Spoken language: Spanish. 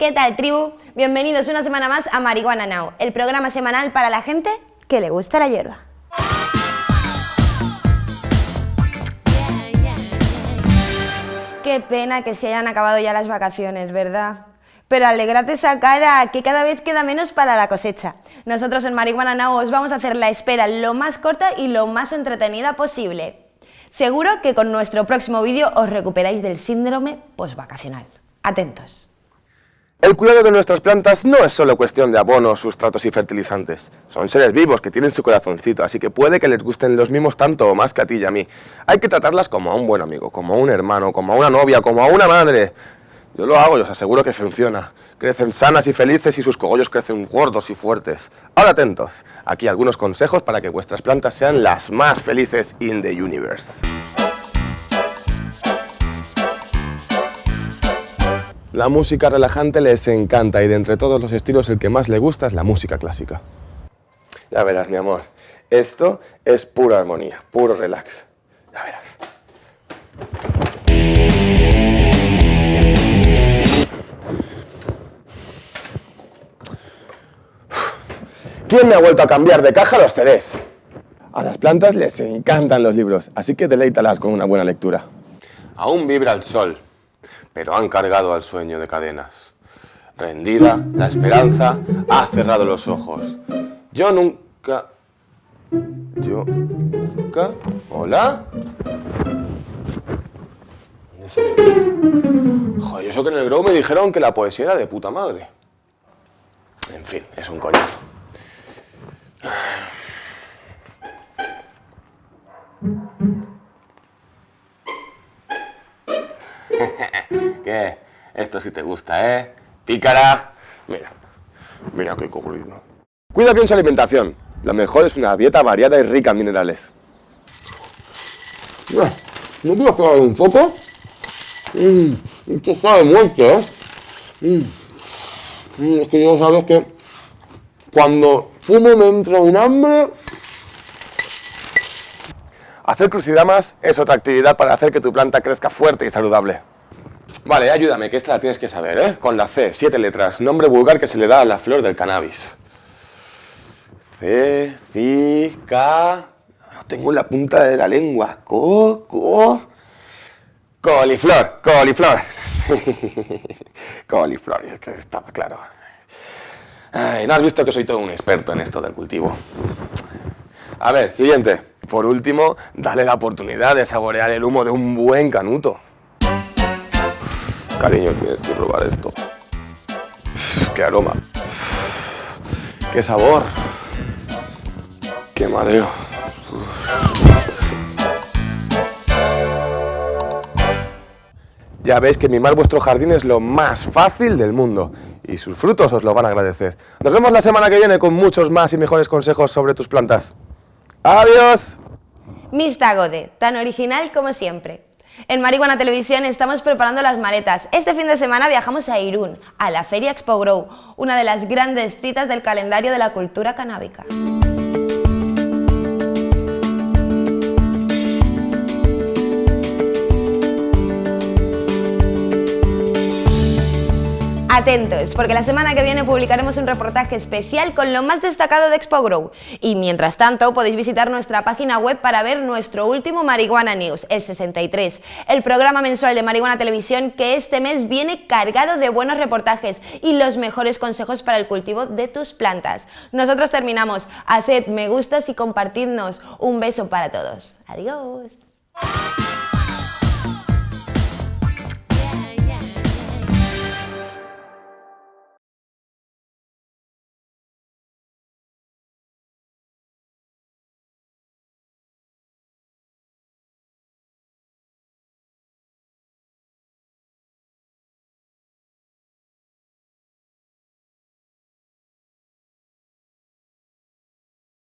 ¿Qué tal, tribu? Bienvenidos una semana más a Marihuana Now, el programa semanal para la gente que le gusta la hierba. Qué pena que se hayan acabado ya las vacaciones, ¿verdad? Pero alegrate esa cara, que cada vez queda menos para la cosecha. Nosotros en Marihuana Now os vamos a hacer la espera lo más corta y lo más entretenida posible. Seguro que con nuestro próximo vídeo os recuperáis del síndrome postvacacional. Atentos. El cuidado de nuestras plantas no es solo cuestión de abonos, sustratos y fertilizantes. Son seres vivos que tienen su corazoncito, así que puede que les gusten los mismos tanto o más que a ti y a mí. Hay que tratarlas como a un buen amigo, como a un hermano, como a una novia, como a una madre. Yo lo hago y os aseguro que funciona. Crecen sanas y felices y sus cogollos crecen gordos y fuertes. Ahora atentos, aquí algunos consejos para que vuestras plantas sean las más felices in the universe. La música relajante les encanta y de entre todos los estilos el que más le gusta es la música clásica. Ya verás, mi amor, esto es pura armonía, puro relax. Ya verás. ¿Quién me ha vuelto a cambiar de caja los CDs? A las plantas les encantan los libros, así que deleítalas con una buena lectura. Aún vibra el sol pero han cargado al sueño de cadenas. Rendida, la esperanza ha cerrado los ojos. Yo nunca... Yo nunca... ¿Hola? Joder, eso que en el Grow me dijeron que la poesía era de puta madre. En fin, es un coñazo. ¿Qué? Esto sí te gusta, ¿eh? Pícara. Mira, mira qué cobrido. Cuida bien su alimentación. Lo mejor es una dieta variada y rica en minerales. ¿No puedo probar un poco? Mmm, esto sabe mucho, ¿eh? Mm. Mm, es que yo sabes que cuando fumo me entra un hambre. Hacer crucidamas es otra actividad para hacer que tu planta crezca fuerte y saludable. Vale, ayúdame, que esta la tienes que saber, ¿eh? Con la C, siete letras, nombre vulgar que se le da a la flor del cannabis. C, C, K... tengo en la punta de la lengua. Co, co... Coliflor, coliflor. coliflor, estaba claro. Ay, no has visto que soy todo un experto en esto del cultivo. A ver, siguiente. Por último, dale la oportunidad de saborear el humo de un buen canuto. Cariño, tienes que probar esto. ¡Qué aroma! ¡Qué sabor! ¡Qué mareo! Ya veis que mimar vuestro jardín es lo más fácil del mundo y sus frutos os lo van a agradecer. Nos vemos la semana que viene con muchos más y mejores consejos sobre tus plantas. ¡Adiós! Miss Tagode, tan original como siempre. En Marihuana Televisión estamos preparando las maletas. Este fin de semana viajamos a Irún, a la Feria Expo Grow, una de las grandes citas del calendario de la cultura canábica. Atentos, porque la semana que viene publicaremos un reportaje especial con lo más destacado de Expo Grow. Y mientras tanto, podéis visitar nuestra página web para ver nuestro último Marihuana News, el 63, el programa mensual de Marihuana Televisión que este mes viene cargado de buenos reportajes y los mejores consejos para el cultivo de tus plantas. Nosotros terminamos. Haced me gustas y compartidnos. Un beso para todos. Adiós.